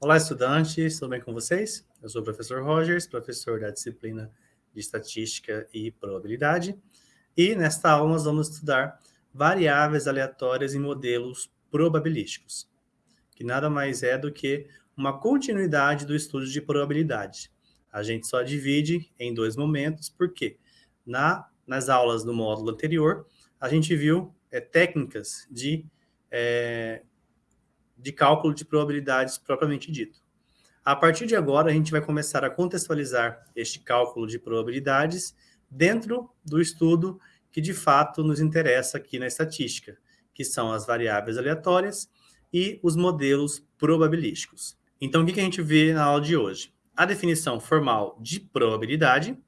Olá, estudantes, tudo bem com vocês? Eu sou o professor Rogers, professor da disciplina de Estatística e Probabilidade, e nesta aula nós vamos estudar variáveis aleatórias em modelos probabilísticos, que nada mais é do que uma continuidade do estudo de probabilidade. A gente só divide em dois momentos, porque na, nas aulas do módulo anterior, a gente viu é, técnicas de, é, de cálculo de probabilidades propriamente dito. A partir de agora, a gente vai começar a contextualizar este cálculo de probabilidades dentro do estudo que de fato nos interessa aqui na estatística, que são as variáveis aleatórias e os modelos probabilísticos. Então, o que a gente vê na aula de hoje? A definição formal de probabilidade,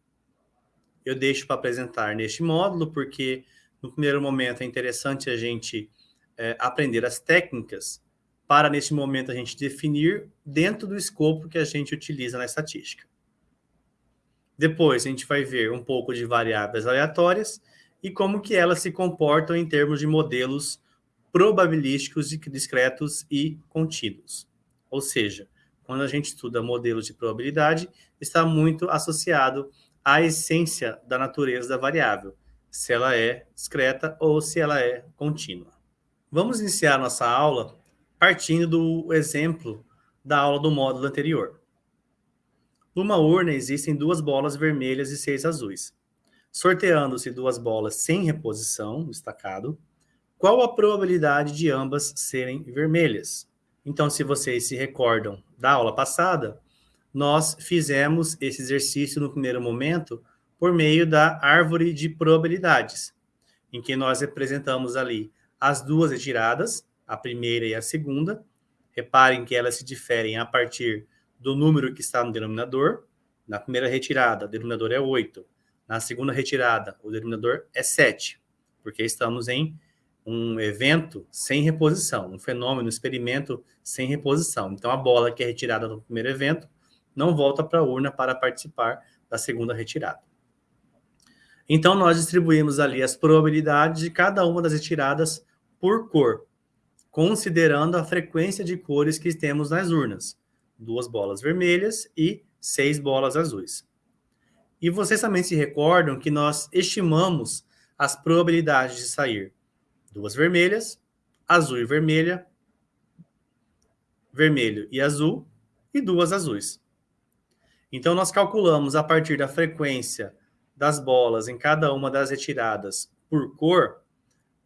eu deixo para apresentar neste módulo, porque no primeiro momento é interessante a gente é, aprender as técnicas para, neste momento, a gente definir dentro do escopo que a gente utiliza na estatística. Depois, a gente vai ver um pouco de variáveis aleatórias e como que elas se comportam em termos de modelos probabilísticos discretos e contínuos. Ou seja, quando a gente estuda modelos de probabilidade, está muito associado à essência da natureza da variável, se ela é discreta ou se ela é contínua. Vamos iniciar nossa aula partindo do exemplo da aula do módulo anterior. Numa urna existem duas bolas vermelhas e seis azuis. Sorteando-se duas bolas sem reposição, destacado, qual a probabilidade de ambas serem vermelhas? Então, se vocês se recordam da aula passada, nós fizemos esse exercício no primeiro momento por meio da árvore de probabilidades, em que nós representamos ali as duas retiradas, a primeira e a segunda. Reparem que elas se diferem a partir do número que está no denominador. Na primeira retirada, o denominador é 8. Na segunda retirada, o denominador é 7, porque estamos em um evento sem reposição, um fenômeno, um experimento sem reposição. Então, a bola que é retirada no primeiro evento não volta para a urna para participar da segunda retirada. Então, nós distribuímos ali as probabilidades de cada uma das retiradas por cor, considerando a frequência de cores que temos nas urnas. Duas bolas vermelhas e seis bolas azuis. E vocês também se recordam que nós estimamos as probabilidades de sair duas vermelhas, azul e vermelha, vermelho e azul, e duas azuis. Então, nós calculamos a partir da frequência das bolas em cada uma das retiradas por cor,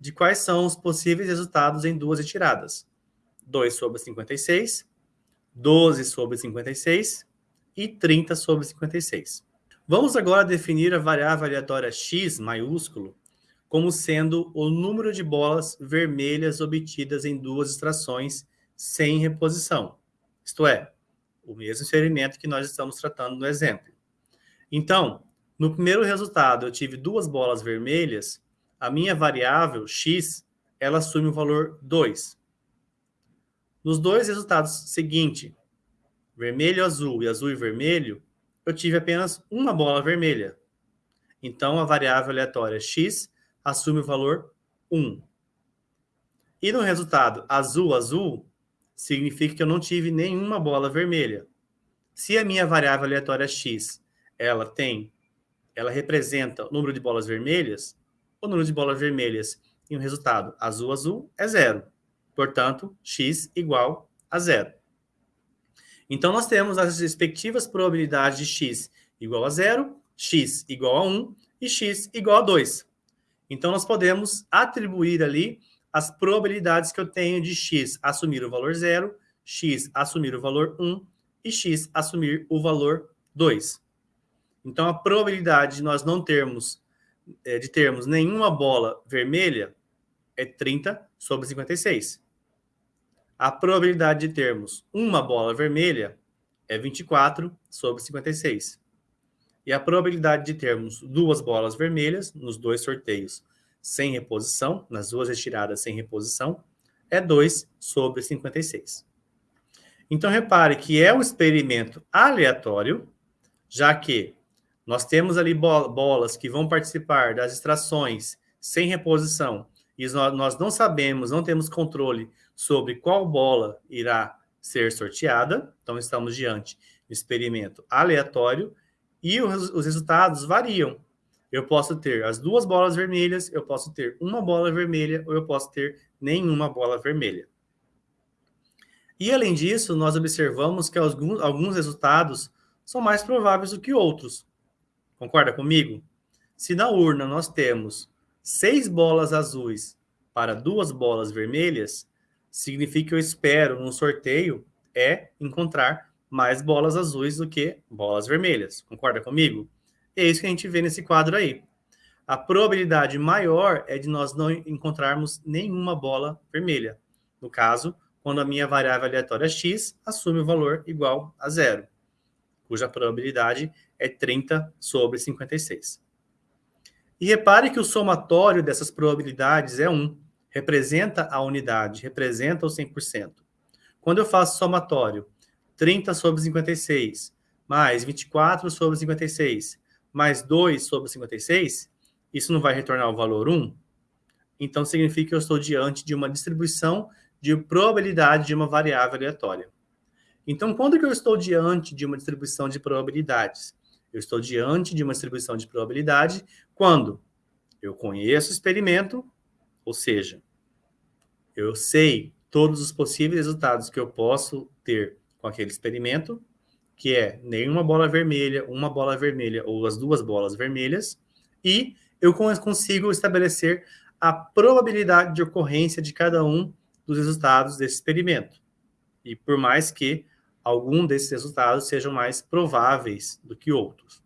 de quais são os possíveis resultados em duas retiradas. 2 sobre 56, 12 sobre 56 e 30 sobre 56. Vamos agora definir a variável aleatória x maiúsculo como sendo o número de bolas vermelhas obtidas em duas extrações sem reposição. Isto é, o mesmo experimento que nós estamos tratando no exemplo. Então, no primeiro resultado, eu tive duas bolas vermelhas, a minha variável x, ela assume o valor 2. Nos dois resultados seguintes, vermelho, azul e azul e vermelho, eu tive apenas uma bola vermelha. Então, a variável aleatória x assume o valor 1. E no resultado azul, azul, significa que eu não tive nenhuma bola vermelha. Se a minha variável aleatória x, ela tem, ela representa o número de bolas vermelhas, o número de bolas vermelhas em um resultado azul, azul é zero. Portanto, x igual a zero. Então, nós temos as respectivas probabilidades de x igual a zero, x igual a 1 e x igual a 2. Então, nós podemos atribuir ali as probabilidades que eu tenho de x assumir o valor zero, x assumir o valor 1 e x assumir o valor 2. Então, a probabilidade de nós não termos, é, de termos nenhuma bola vermelha é 30 sobre 56. A probabilidade de termos uma bola vermelha é 24 sobre 56. E a probabilidade de termos duas bolas vermelhas nos dois sorteios sem reposição, nas duas retiradas sem reposição, é 2 sobre 56. Então, repare que é um experimento aleatório, já que nós temos ali bolas que vão participar das extrações sem reposição, e nós não sabemos, não temos controle sobre qual bola irá ser sorteada, então estamos diante de experimento aleatório, e os, os resultados variam. Eu posso ter as duas bolas vermelhas, eu posso ter uma bola vermelha, ou eu posso ter nenhuma bola vermelha. E, além disso, nós observamos que alguns, alguns resultados são mais prováveis do que outros. Concorda comigo? Se na urna nós temos seis bolas azuis para duas bolas vermelhas, significa que eu espero no sorteio é encontrar mais bolas azuis do que bolas vermelhas. Concorda comigo? É isso que a gente vê nesse quadro aí. A probabilidade maior é de nós não encontrarmos nenhuma bola vermelha. No caso, quando a minha variável aleatória x assume o valor igual a zero, cuja probabilidade é 30 sobre 56. E repare que o somatório dessas probabilidades é 1, representa a unidade, representa o 100%. Quando eu faço somatório 30 sobre 56, mais 24 sobre 56, mais 2 sobre 56, isso não vai retornar o valor 1? Então, significa que eu estou diante de uma distribuição de probabilidade de uma variável aleatória. Então, quando que eu estou diante de uma distribuição de probabilidades? Eu estou diante de uma distribuição de probabilidade quando eu conheço o experimento, ou seja, eu sei todos os possíveis resultados que eu posso ter com aquele experimento, que é nenhuma bola vermelha, uma bola vermelha ou as duas bolas vermelhas, e eu consigo estabelecer a probabilidade de ocorrência de cada um dos resultados desse experimento. E por mais que algum desses resultados sejam mais prováveis do que outros.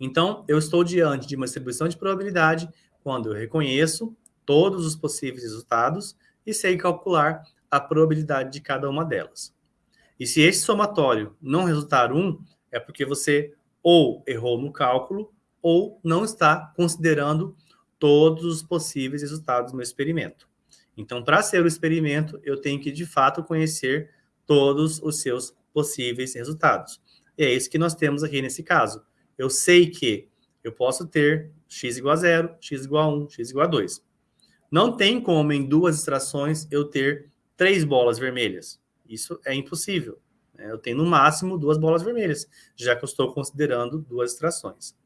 Então, eu estou diante de uma distribuição de probabilidade quando eu reconheço todos os possíveis resultados e sei calcular a probabilidade de cada uma delas. E se esse somatório não resultar 1, é porque você ou errou no cálculo ou não está considerando todos os possíveis resultados no experimento. Então, para ser o experimento, eu tenho que, de fato, conhecer todos os seus possíveis resultados. E é isso que nós temos aqui nesse caso. Eu sei que eu posso ter x igual a 0, x igual a 1, x igual a 2. Não tem como, em duas extrações, eu ter três bolas vermelhas. Isso é impossível. Né? Eu tenho, no máximo, duas bolas vermelhas, já que eu estou considerando duas extrações.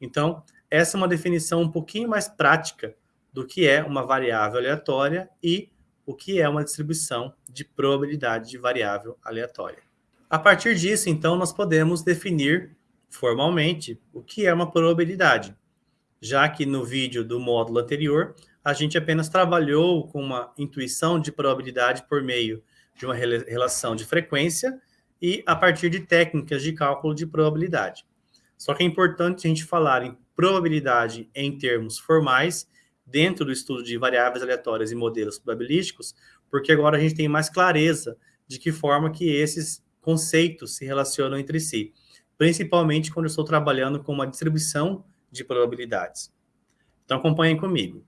Então, essa é uma definição um pouquinho mais prática do que é uma variável aleatória e o que é uma distribuição de probabilidade de variável aleatória. A partir disso, então, nós podemos definir formalmente o que é uma probabilidade, já que no vídeo do módulo anterior, a gente apenas trabalhou com uma intuição de probabilidade por meio de uma relação de frequência e a partir de técnicas de cálculo de probabilidade. Só que é importante a gente falar em probabilidade em termos formais dentro do estudo de variáveis aleatórias e modelos probabilísticos, porque agora a gente tem mais clareza de que forma que esses conceitos se relacionam entre si, principalmente quando eu estou trabalhando com uma distribuição de probabilidades. Então, acompanhem comigo.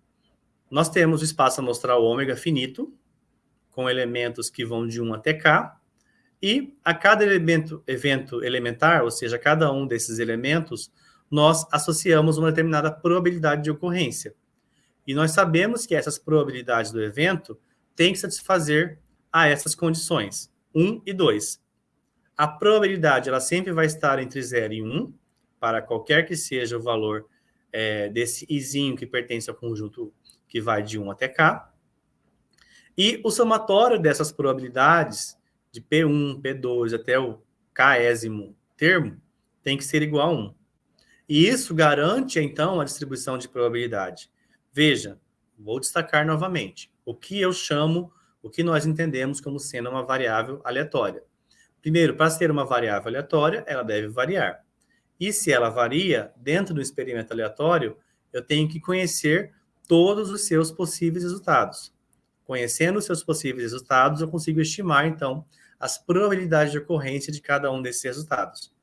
Nós temos o espaço amostral ômega finito, com elementos que vão de 1 até k, e a cada elemento, evento elementar, ou seja, cada um desses elementos, nós associamos uma determinada probabilidade de ocorrência. E nós sabemos que essas probabilidades do evento têm que satisfazer a essas condições, 1 e 2. A probabilidade ela sempre vai estar entre 0 e 1, para qualquer que seja o valor é, desse izinho que pertence ao conjunto que vai de 1 até k. E o somatório dessas probabilidades, de P1, P2 até o késimo termo, tem que ser igual a 1. E isso garante, então, a distribuição de probabilidade. Veja, vou destacar novamente, o que eu chamo, o que nós entendemos como sendo uma variável aleatória. Primeiro, para ser uma variável aleatória, ela deve variar. E se ela varia, dentro do experimento aleatório, eu tenho que conhecer todos os seus possíveis resultados. Conhecendo os seus possíveis resultados, eu consigo estimar, então, as probabilidades de ocorrência de cada um desses resultados.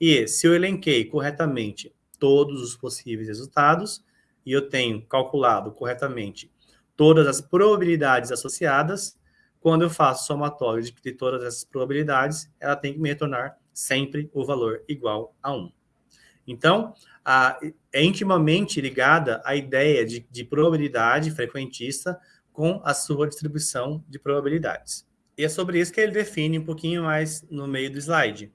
E se eu elenquei corretamente todos os possíveis resultados, e eu tenho calculado corretamente todas as probabilidades associadas, quando eu faço somatório de, todas essas probabilidades, ela tem que me retornar sempre o valor igual a 1. Então, a, é intimamente ligada a ideia de, de probabilidade frequentista com a sua distribuição de probabilidades. E é sobre isso que ele define um pouquinho mais no meio do slide.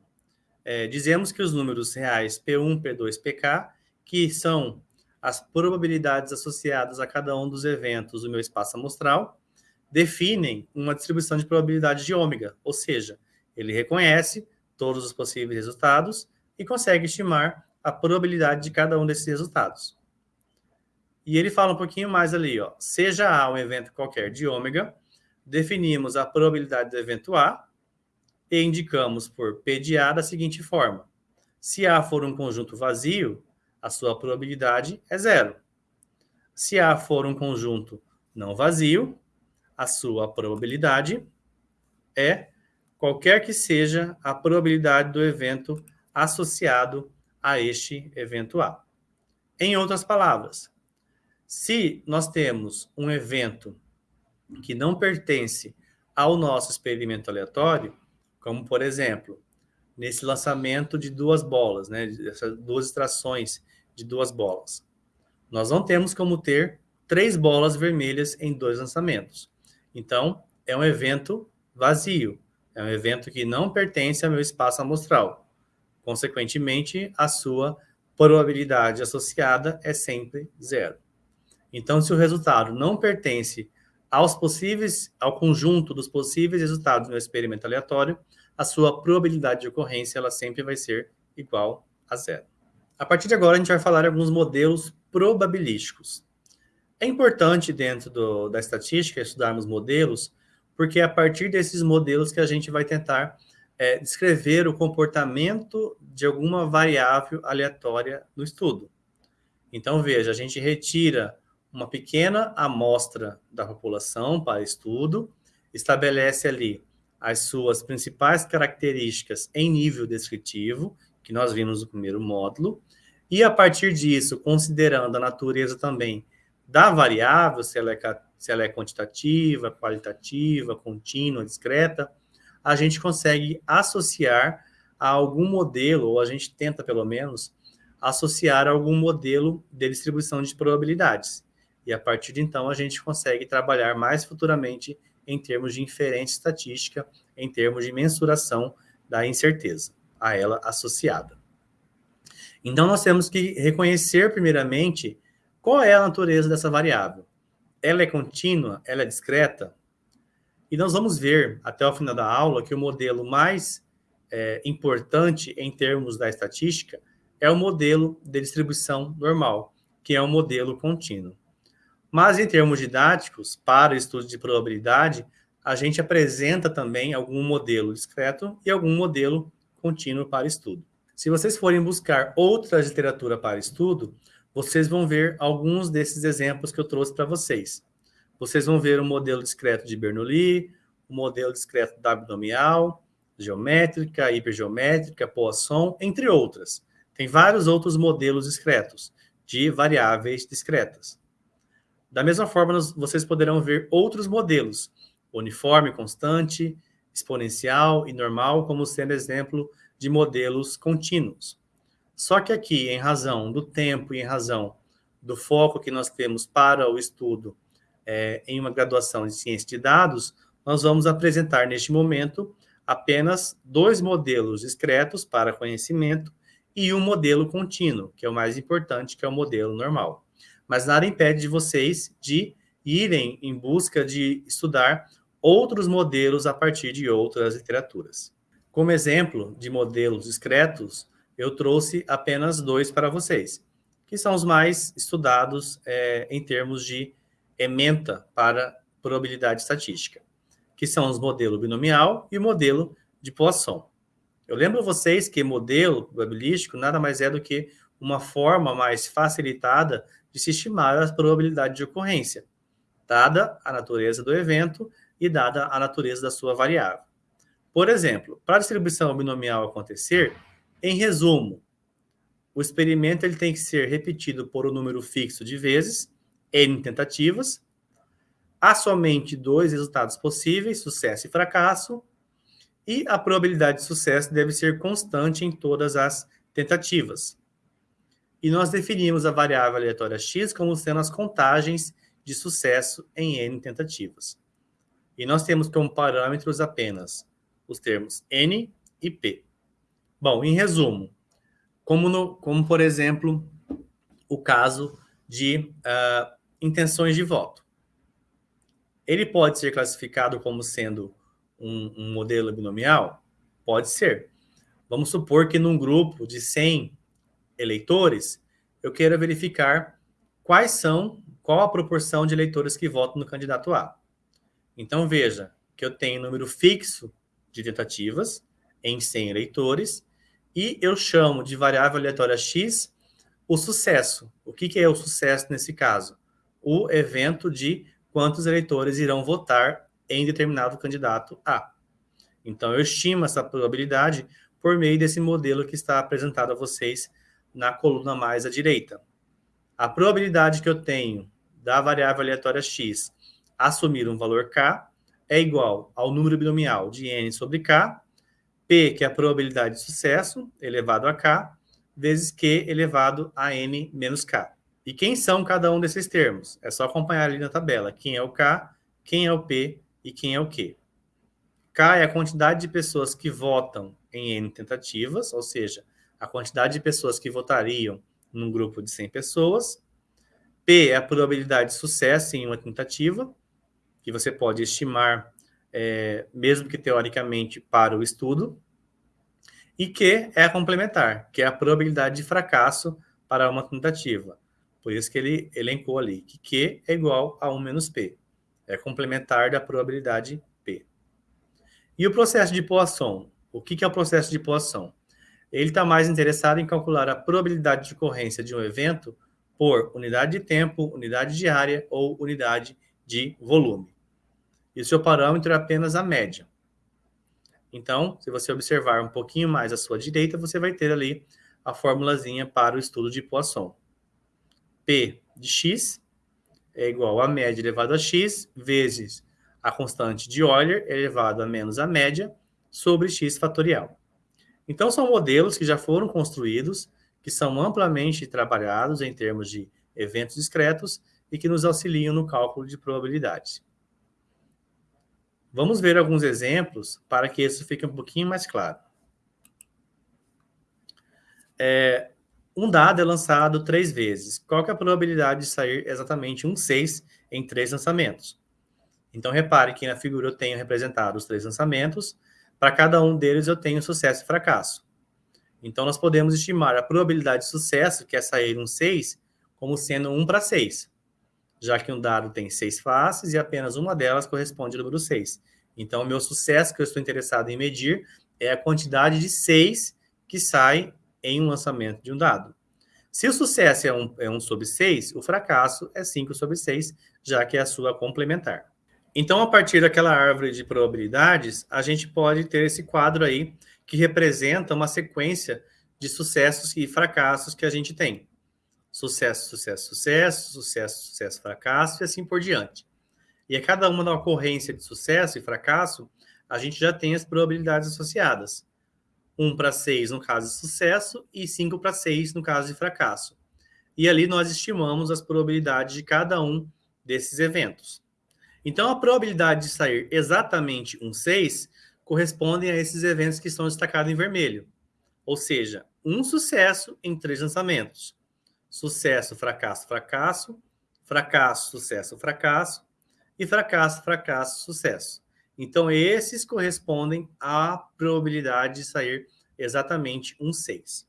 É, dizemos que os números reais P1, P2, PK, que são as probabilidades associadas a cada um dos eventos do meu espaço amostral, definem uma distribuição de probabilidade de ômega, ou seja, ele reconhece todos os possíveis resultados e consegue estimar a probabilidade de cada um desses resultados. E ele fala um pouquinho mais ali, ó, seja A um evento qualquer de ômega, definimos a probabilidade do evento A e indicamos por P de A da seguinte forma. Se A for um conjunto vazio, a sua probabilidade é zero. Se A for um conjunto não vazio, a sua probabilidade é qualquer que seja a probabilidade do evento associado a este evento A. Em outras palavras, se nós temos um evento que não pertence ao nosso experimento aleatório, como por exemplo, nesse lançamento de duas bolas, né, duas extrações de duas bolas. Nós não temos como ter três bolas vermelhas em dois lançamentos. Então, é um evento vazio, é um evento que não pertence ao meu espaço amostral. Consequentemente, a sua probabilidade associada é sempre zero. Então, se o resultado não pertence aos possíveis, ao conjunto dos possíveis resultados no experimento aleatório, a sua probabilidade de ocorrência ela sempre vai ser igual a zero. A partir de agora, a gente vai falar alguns modelos probabilísticos. É importante, dentro do, da estatística, estudarmos modelos, porque é a partir desses modelos que a gente vai tentar é, descrever o comportamento de alguma variável aleatória no estudo. Então, veja, a gente retira uma pequena amostra da população para estudo, estabelece ali as suas principais características em nível descritivo, que nós vimos no primeiro módulo, e a partir disso, considerando a natureza também da variável, se ela é, se ela é quantitativa, qualitativa, contínua, discreta, a gente consegue associar a algum modelo, ou a gente tenta pelo menos, associar a algum modelo de distribuição de probabilidades. E a partir de então, a gente consegue trabalhar mais futuramente em termos de inferência estatística, em termos de mensuração da incerteza a ela associada. Então, nós temos que reconhecer, primeiramente, qual é a natureza dessa variável. Ela é contínua? Ela é discreta? E nós vamos ver, até o final da aula, que o modelo mais é, importante em termos da estatística é o modelo de distribuição normal, que é o modelo contínuo. Mas, em termos didáticos, para o estudo de probabilidade, a gente apresenta também algum modelo discreto e algum modelo contínuo para estudo. Se vocês forem buscar outra literatura para estudo, vocês vão ver alguns desses exemplos que eu trouxe para vocês. Vocês vão ver o modelo discreto de Bernoulli, o modelo discreto da abdominal, geométrica, hipergeométrica, Poisson, entre outras. Tem vários outros modelos discretos, de variáveis discretas. Da mesma forma, vocês poderão ver outros modelos, uniforme constante, exponencial e normal, como sendo exemplo de modelos contínuos. Só que aqui, em razão do tempo e em razão do foco que nós temos para o estudo é, em uma graduação de ciência de dados, nós vamos apresentar neste momento apenas dois modelos discretos para conhecimento e um modelo contínuo, que é o mais importante, que é o modelo normal. Mas nada impede de vocês de irem em busca de estudar outros modelos a partir de outras literaturas. Como exemplo de modelos discretos, eu trouxe apenas dois para vocês, que são os mais estudados é, em termos de ementa para probabilidade estatística, que são os modelo binomial e o modelo de Poisson. Eu lembro vocês que modelo probabilístico nada mais é do que uma forma mais facilitada de se estimar a probabilidade de ocorrência, dada a natureza do evento e dada a natureza da sua variável. Por exemplo, para a distribuição binomial acontecer, em resumo, o experimento ele tem que ser repetido por um número fixo de vezes, n tentativas, há somente dois resultados possíveis, sucesso e fracasso, e a probabilidade de sucesso deve ser constante em todas as tentativas. E nós definimos a variável aleatória x como sendo as contagens de sucesso em n tentativas. E nós temos como parâmetros apenas os termos N e P. Bom, em resumo, como, no, como por exemplo, o caso de uh, intenções de voto. Ele pode ser classificado como sendo um, um modelo binomial? Pode ser. Vamos supor que num grupo de 100 eleitores, eu queira verificar quais são, qual a proporção de eleitores que votam no candidato A. Então, veja que eu tenho número fixo de tentativas em 100 eleitores e eu chamo de variável aleatória x o sucesso. O que, que é o sucesso nesse caso? O evento de quantos eleitores irão votar em determinado candidato A. Então, eu estimo essa probabilidade por meio desse modelo que está apresentado a vocês na coluna mais à direita. A probabilidade que eu tenho da variável aleatória x assumir um valor k é igual ao número binomial de n sobre k, p, que é a probabilidade de sucesso, elevado a k, vezes q elevado a n menos k. E quem são cada um desses termos? É só acompanhar ali na tabela. Quem é o k, quem é o p e quem é o q. K é a quantidade de pessoas que votam em n tentativas, ou seja, a quantidade de pessoas que votariam num grupo de 100 pessoas. P é a probabilidade de sucesso em uma tentativa, que você pode estimar, é, mesmo que teoricamente, para o estudo. E Q é a complementar, que é a probabilidade de fracasso para uma tentativa. Por isso que ele elencou ali, que Q é igual a 1 menos P. É complementar da probabilidade P. E o processo de Poisson? O que é o processo de Poisson? Ele está mais interessado em calcular a probabilidade de ocorrência de um evento por unidade de tempo, unidade de área ou unidade de volume e o seu parâmetro é apenas a média. Então, se você observar um pouquinho mais à sua direita, você vai ter ali a formulazinha para o estudo de Poisson. P de x é igual a média elevado a x vezes a constante de Euler elevado a menos a média sobre x fatorial. Então, são modelos que já foram construídos, que são amplamente trabalhados em termos de eventos discretos e que nos auxiliam no cálculo de probabilidades. Vamos ver alguns exemplos para que isso fique um pouquinho mais claro. É, um dado é lançado três vezes. Qual é a probabilidade de sair exatamente um 6 em três lançamentos? Então, repare que na figura eu tenho representado os três lançamentos. Para cada um deles eu tenho sucesso e fracasso. Então, nós podemos estimar a probabilidade de sucesso, que é sair um 6, como sendo 1 para 6 já que um dado tem seis faces e apenas uma delas corresponde ao número 6. Então, o meu sucesso que eu estou interessado em medir é a quantidade de 6 que sai em um lançamento de um dado. Se o sucesso é 1 é um sobre 6, o fracasso é 5 sobre 6, já que é a sua complementar. Então, a partir daquela árvore de probabilidades, a gente pode ter esse quadro aí que representa uma sequência de sucessos e fracassos que a gente tem sucesso, sucesso, sucesso, sucesso, sucesso, fracasso e assim por diante. E a cada uma da ocorrência de sucesso e fracasso, a gente já tem as probabilidades associadas. 1 para 6 no caso de sucesso e 5 para 6 no caso de fracasso. E ali nós estimamos as probabilidades de cada um desses eventos. Então, a probabilidade de sair exatamente um 6 corresponde a esses eventos que estão destacados em vermelho. Ou seja, um sucesso em três lançamentos sucesso, fracasso, fracasso, fracasso, sucesso, fracasso, e fracasso, fracasso, sucesso. Então, esses correspondem à probabilidade de sair exatamente um 6.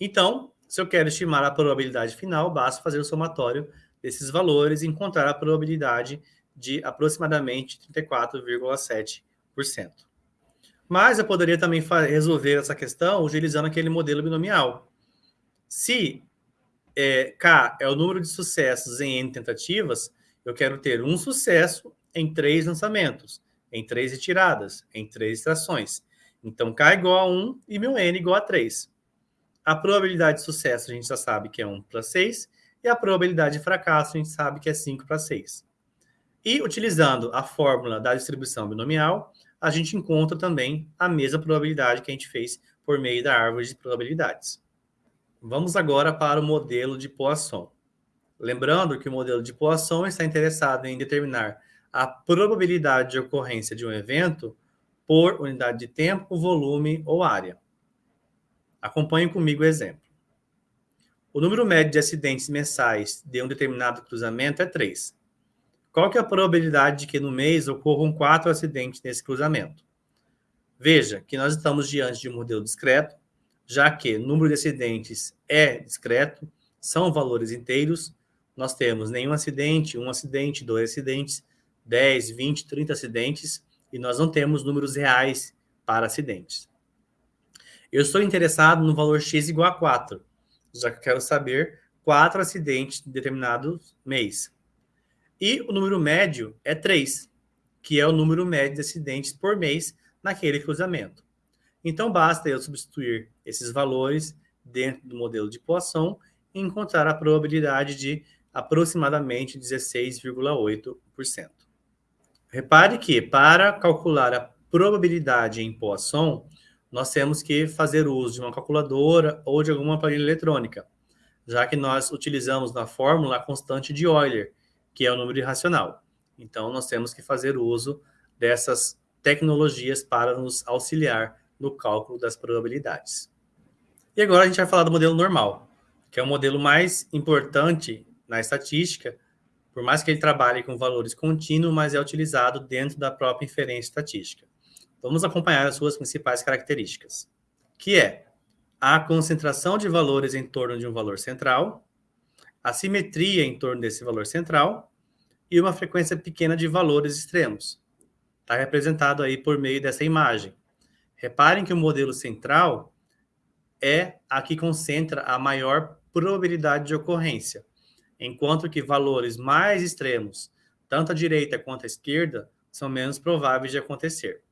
Então, se eu quero estimar a probabilidade final, basta fazer o somatório desses valores e encontrar a probabilidade de aproximadamente 34,7%. Mas eu poderia também resolver essa questão utilizando aquele modelo binomial. Se é, K é o número de sucessos em N tentativas, eu quero ter um sucesso em três lançamentos, em três retiradas, em três extrações. Então, K é igual a 1 e meu N é igual a 3. A probabilidade de sucesso a gente já sabe que é 1 para 6, e a probabilidade de fracasso a gente sabe que é 5 para 6. E utilizando a fórmula da distribuição binomial, a gente encontra também a mesma probabilidade que a gente fez por meio da árvore de probabilidades. Vamos agora para o modelo de Poisson. Lembrando que o modelo de Poisson está interessado em determinar a probabilidade de ocorrência de um evento por unidade de tempo, volume ou área. Acompanhe comigo o exemplo. O número médio de acidentes mensais de um determinado cruzamento é 3. Qual que é a probabilidade de que no mês ocorram quatro acidentes nesse cruzamento? Veja que nós estamos diante de um modelo discreto, já que o número de acidentes é discreto, são valores inteiros, nós temos nenhum acidente, um acidente, dois acidentes, 10, 20, 30 acidentes, e nós não temos números reais para acidentes. Eu estou interessado no valor x igual a 4, já que eu quero saber quatro acidentes em determinado mês. E o número médio é 3, que é o número médio de acidentes por mês naquele cruzamento. Então, basta eu substituir esses valores dentro do modelo de Poisson e encontrar a probabilidade de aproximadamente 16,8%. Repare que, para calcular a probabilidade em Poisson, nós temos que fazer uso de uma calculadora ou de alguma planilha eletrônica, já que nós utilizamos na fórmula a constante de Euler, que é o número irracional. Então, nós temos que fazer uso dessas tecnologias para nos auxiliar no cálculo das probabilidades. E agora a gente vai falar do modelo normal, que é o modelo mais importante na estatística, por mais que ele trabalhe com valores contínuos, mas é utilizado dentro da própria inferência estatística. Vamos acompanhar as suas principais características, que é a concentração de valores em torno de um valor central, a simetria em torno desse valor central e uma frequência pequena de valores extremos. Está representado aí por meio dessa imagem. Reparem que o modelo central é a que concentra a maior probabilidade de ocorrência, enquanto que valores mais extremos, tanto à direita quanto à esquerda, são menos prováveis de acontecer.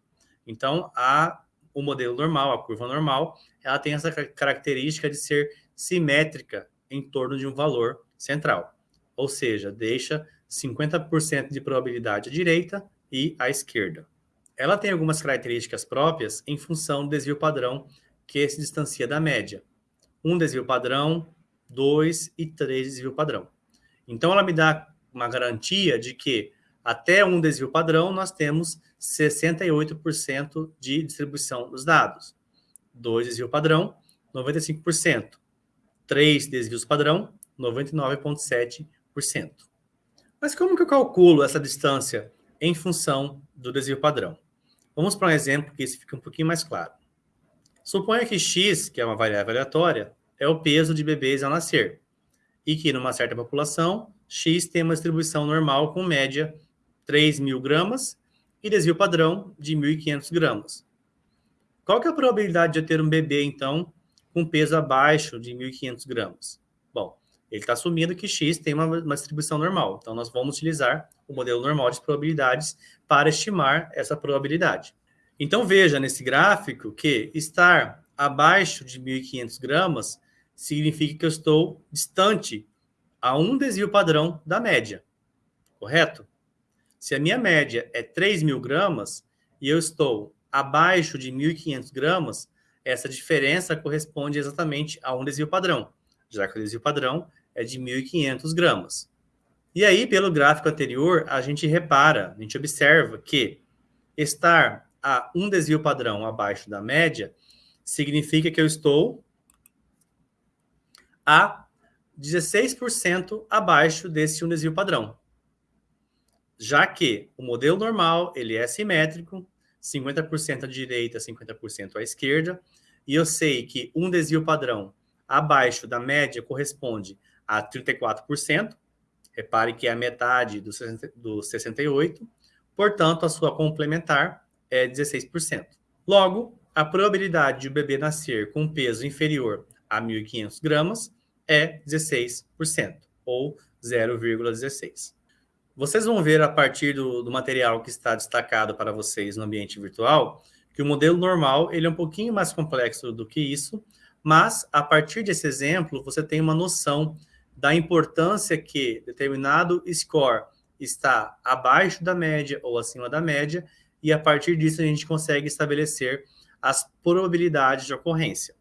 Então, a, o modelo normal, a curva normal, ela tem essa característica de ser simétrica em torno de um valor central. Ou seja, deixa 50% de probabilidade à direita e à esquerda. Ela tem algumas características próprias em função do desvio padrão que se distancia da média. Um desvio padrão, dois e três desvio padrão. Então, ela me dá uma garantia de que até um desvio padrão nós temos 68% de distribuição dos dados. Dois desvio padrão, 95%. Três desvios padrão, 99,7%. Mas como que eu calculo essa distância em função do desvio padrão? Vamos para um exemplo que isso fica um pouquinho mais claro. Suponha que x, que é uma variável aleatória, é o peso de bebês ao nascer, e que numa certa população, x tem uma distribuição normal com média 3 mil gramas e desvio padrão de 1.500 gramas. Qual que é a probabilidade de eu ter um bebê, então, com peso abaixo de 1.500 gramas? Bom, ele está assumindo que x tem uma, uma distribuição normal, então nós vamos utilizar o modelo normal de probabilidades para estimar essa probabilidade. Então veja nesse gráfico que estar abaixo de 1.500 gramas significa que eu estou distante a um desvio padrão da média, correto? Se a minha média é 3.000 gramas e eu estou abaixo de 1.500 gramas, essa diferença corresponde exatamente a um desvio padrão, já que o desvio padrão é de 1.500 gramas. E aí, pelo gráfico anterior, a gente repara, a gente observa que estar a um desvio padrão abaixo da média significa que eu estou a 16% abaixo desse um desvio padrão. Já que o modelo normal, ele é simétrico, 50% à direita, 50% à esquerda, e eu sei que um desvio padrão abaixo da média corresponde a 34%, repare que é a metade do, 68%, portanto, a sua complementar é 16%. Logo, a probabilidade de o bebê nascer com um peso inferior a 1.500 gramas é 16%, ou 0,16. Vocês vão ver a partir do, do, material que está destacado para vocês no ambiente virtual, que o modelo normal ele é um pouquinho mais complexo do que isso, mas a partir desse exemplo você tem uma noção da importância que determinado score está abaixo da média ou acima da média e a partir disso a gente consegue estabelecer as probabilidades de ocorrência.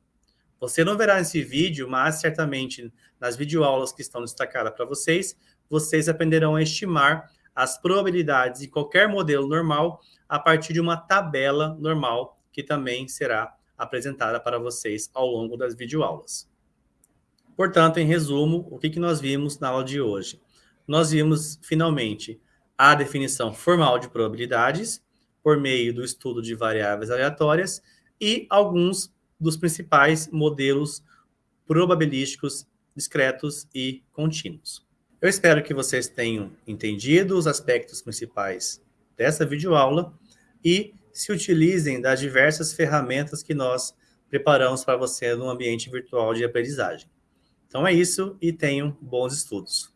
Você não verá nesse vídeo, mas certamente nas videoaulas que estão destacadas para vocês, vocês aprenderão a estimar as probabilidades de qualquer modelo normal a partir de uma tabela normal que também será apresentada para vocês ao longo das videoaulas. Portanto, em resumo, o que, que nós vimos na aula de hoje? Nós vimos, finalmente, a definição formal de probabilidades por meio do estudo de variáveis aleatórias e alguns dos principais modelos probabilísticos discretos e contínuos. Eu espero que vocês tenham entendido os aspectos principais dessa videoaula e se utilizem das diversas ferramentas que nós preparamos para você no ambiente virtual de aprendizagem. Então é isso e tenham bons estudos.